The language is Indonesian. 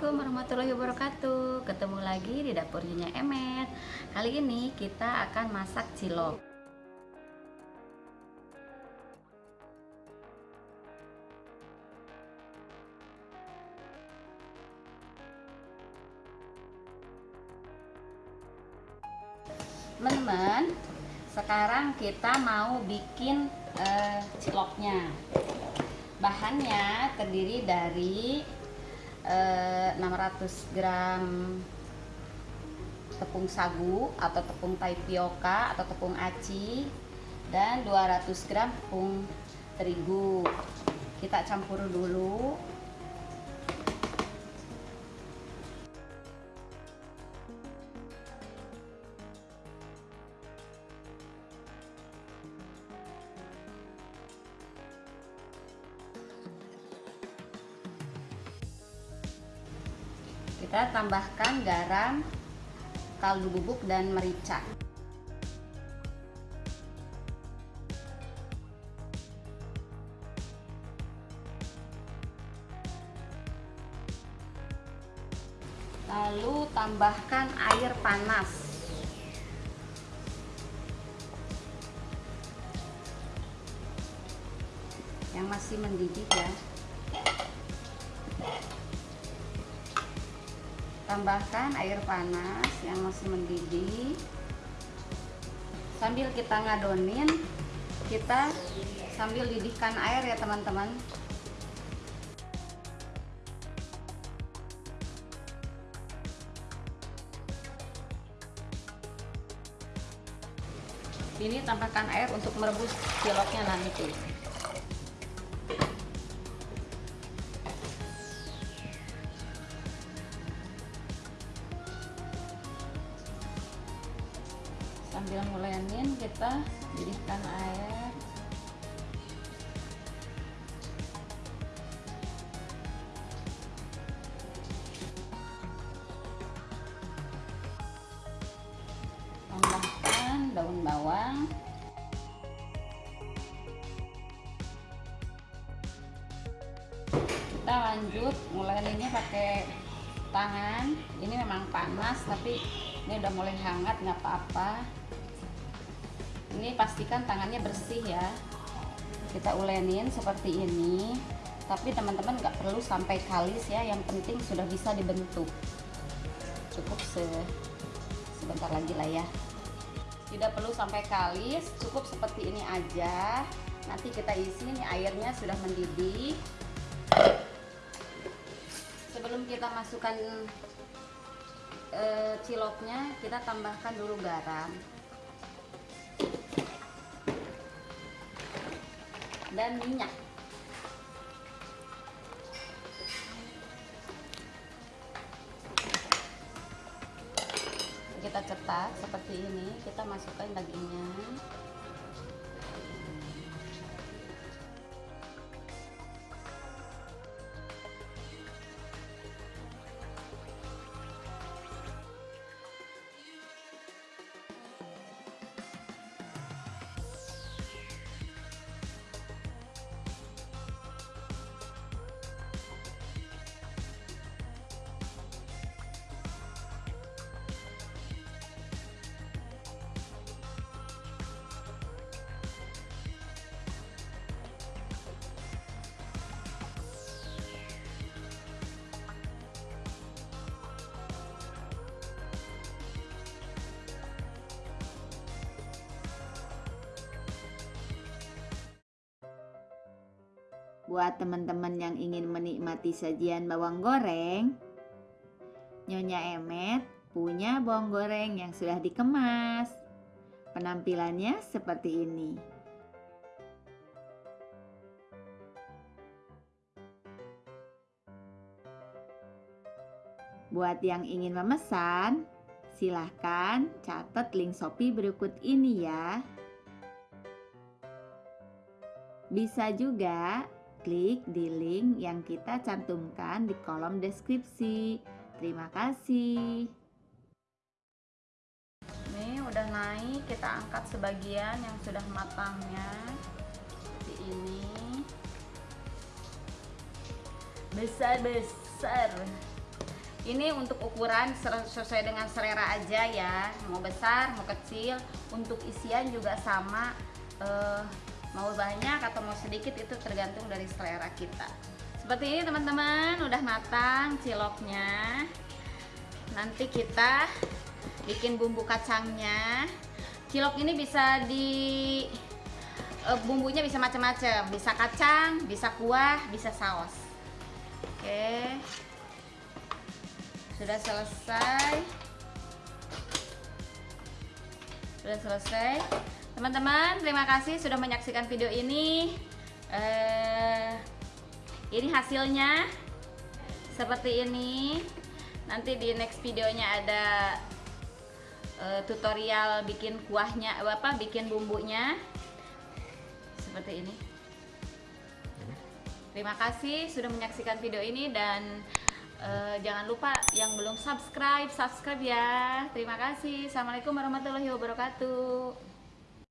Assalamualaikum warahmatullahi wabarakatuh. Ketemu lagi di dapurnya Emet. Kali ini kita akan masak cilok. Teman-teman Sekarang kita mau bikin uh, ciloknya. Bahannya terdiri dari 600 eh, gram tepung sagu atau tepung tapioka atau tepung aci dan 200 gram tepung terigu. Kita campur dulu kita tambahkan garam kaldu bubuk dan merica. Lalu tambahkan air panas. Yang masih mendidih ya tambahkan air panas yang masih mendidih. Sambil kita ngadonin kita sambil didihkan air ya teman-teman. Ini tambahkan air untuk merebus ciloknya nanti sambil ngulenin kita didihkan air. Tambahkan daun bawang. Kita lanjut nguleninnya pakai tangan. Ini memang panas tapi ini udah mulai hangat nggak apa-apa ini pastikan tangannya bersih ya. Kita ulenin seperti ini. Tapi teman-teman nggak perlu sampai kalis ya yang penting sudah bisa dibentuk. Cukup se sebentar lagi lah ya. Tidak perlu sampai kalis cukup seperti ini aja. Nanti kita isi ini airnya sudah mendidih. Sebelum kita masukkan e, ciloknya kita tambahkan dulu garam dan minyak. Kita cetak seperti ini kita masukkan dagingnya Buat teman-teman yang ingin menikmati sajian bawang goreng, Nyonya Emet punya bawang goreng yang sudah dikemas. Penampilannya seperti ini. Buat yang ingin memesan, silahkan catat link Shopee berikut ini ya. Bisa juga klik di link yang kita cantumkan di kolom deskripsi. Terima kasih. Ini udah naik, kita angkat sebagian yang sudah matangnya. Seperti ini. Besar-besar. ini untuk ukuran sesuai dengan selera aja ya mau besar mau kecil untuk isian juga sama eh, mau banyak atau mau sedikit itu tergantung dari selera kita. Seperti ini teman-teman udah matang ciloknya. Nanti kita bikin bumbu kacangnya. Cilok ini bisa di eh, bumbunya bisa macam-macam. Bisa kacang bisa kuah bisa saus. Oke. Sudah selesai. Sudah selesai teman-teman terima kasih sudah menyaksikan video ini. Eh, ini hasilnya seperti ini. Nanti di next videonya ada eh, tutorial bikin kuahnya apa bikin bumbunya. Seperti ini. Terima kasih sudah menyaksikan video ini dan eh, jangan lupa yang belum subscribe subscribe ya. Terima kasih. Assalamualaikum warahmatullahi wabarakatuh